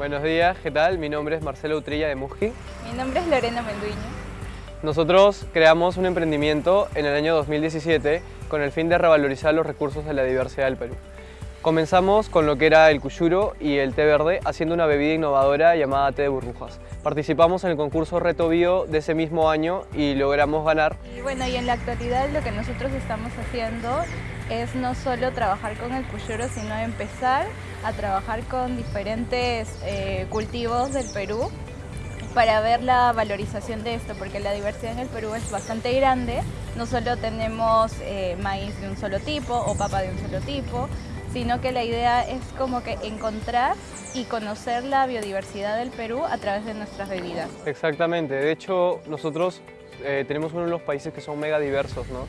Buenos días, ¿qué tal? Mi nombre es Marcelo Utrilla de Muji. Mi nombre es Lorena Menduiño. Nosotros creamos un emprendimiento en el año 2017 con el fin de revalorizar los recursos de la diversidad del Perú. Comenzamos con lo que era el cuyuro y el té verde, haciendo una bebida innovadora llamada té de burbujas. Participamos en el concurso Reto Bio de ese mismo año y logramos ganar. Y bueno, y en la actualidad lo que nosotros estamos haciendo es no solo trabajar con el cuyuro, sino empezar a trabajar con diferentes eh, cultivos del Perú para ver la valorización de esto, porque la diversidad en el Perú es bastante grande. No solo tenemos eh, maíz de un solo tipo o papa de un solo tipo, sino que la idea es como que encontrar y conocer la biodiversidad del Perú a través de nuestras bebidas. Exactamente, de hecho nosotros eh, tenemos uno de los países que son mega diversos, ¿no?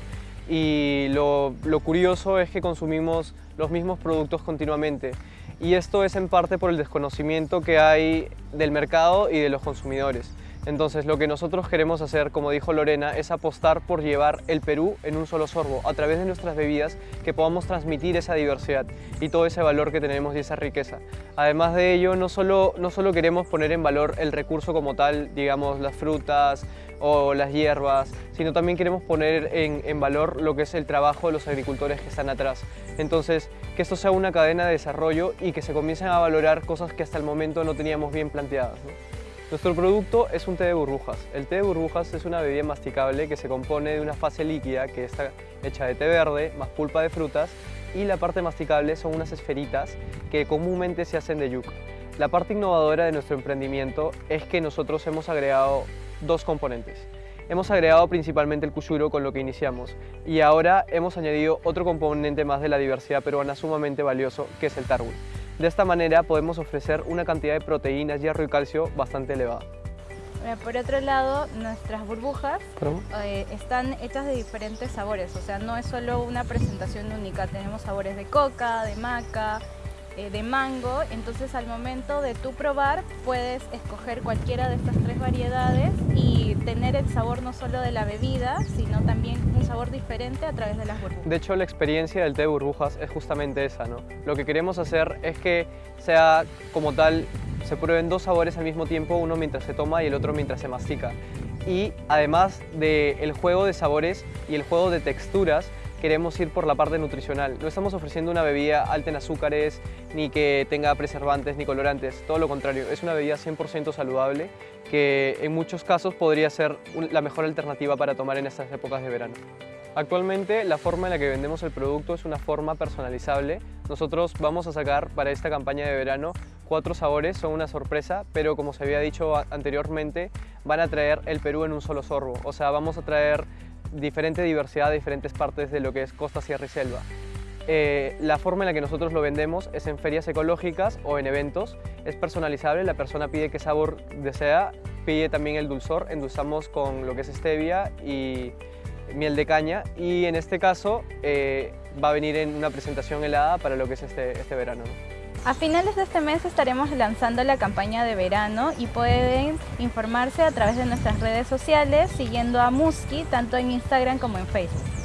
Y lo, lo curioso es que consumimos los mismos productos continuamente y esto es en parte por el desconocimiento que hay del mercado y de los consumidores. Entonces lo que nosotros queremos hacer, como dijo Lorena, es apostar por llevar el Perú en un solo sorbo, a través de nuestras bebidas, que podamos transmitir esa diversidad y todo ese valor que tenemos y esa riqueza. Además de ello, no solo, no solo queremos poner en valor el recurso como tal, digamos las frutas o las hierbas, sino también queremos poner en, valor lo que es el trabajo de los agricultores que están atrás. Entonces, que esto sea una cadena de desarrollo y que se comiencen a valorar cosas que hasta el momento no teníamos bien planteadas. Nuestro producto es un té de burbujas. El té de burbujas es una bebida masticable que se compone de una fase líquida que está hecha de té verde más pulpa de frutas y la parte masticable son unas esferitas que comúnmente se hacen de yuca. La parte innovadora de nuestro emprendimiento es que nosotros hemos agregado dos componentes. Hemos agregado principalmente el cuyuro con lo que iniciamos y ahora hemos añadido otro componente más de la diversidad peruana sumamente valioso que es el tarwi. De esta manera podemos ofrecer una cantidad de proteínas, hierro y calcio bastante elevada. Por otro lado, nuestras burbujas eh, están hechas de diferentes sabores, o sea, no es solo una presentación única, tenemos sabores de coca, de maca, eh, de mango, entonces al momento de tú probar puedes escoger cualquiera de estas tres variedades tener el sabor no solo de la bebida, sino también un sabor diferente a través de las burbujas. De hecho, la experiencia del té de burbujas es justamente esa, ¿no? Lo que queremos hacer es que sea como tal, se prueben dos sabores al mismo tiempo, uno mientras se toma y el otro mientras se mastica. Y además del juego de sabores y el juego de texturas, queremos ir por la parte nutricional. No estamos ofreciendo una bebida alta en azúcares, ni que tenga preservantes ni colorantes, todo lo contrario, es una bebida 100% saludable que en muchos casos podría ser la mejor alternativa para tomar en estas épocas de verano. Actualmente la forma en la que vendemos el producto es una forma personalizable. Nosotros vamos a sacar para esta campaña de verano cuatro sabores, son una sorpresa, pero como se había dicho anteriormente, van a traer el Perú en un solo sorbo. O sea, vamos a traer diferente diversidad de diferentes partes de lo que es costa, sierra y selva. Eh, la forma en la que nosotros lo vendemos es en ferias ecológicas o en eventos. Es personalizable, la persona pide qué sabor desea, pide también el dulzor, endulzamos con lo que es stevia y miel de caña y en este caso eh, va a venir en una presentación helada para lo que es este, este verano. A finales de este mes estaremos lanzando la campaña de verano y pueden informarse a través de nuestras redes sociales siguiendo a Muski tanto en Instagram como en Facebook.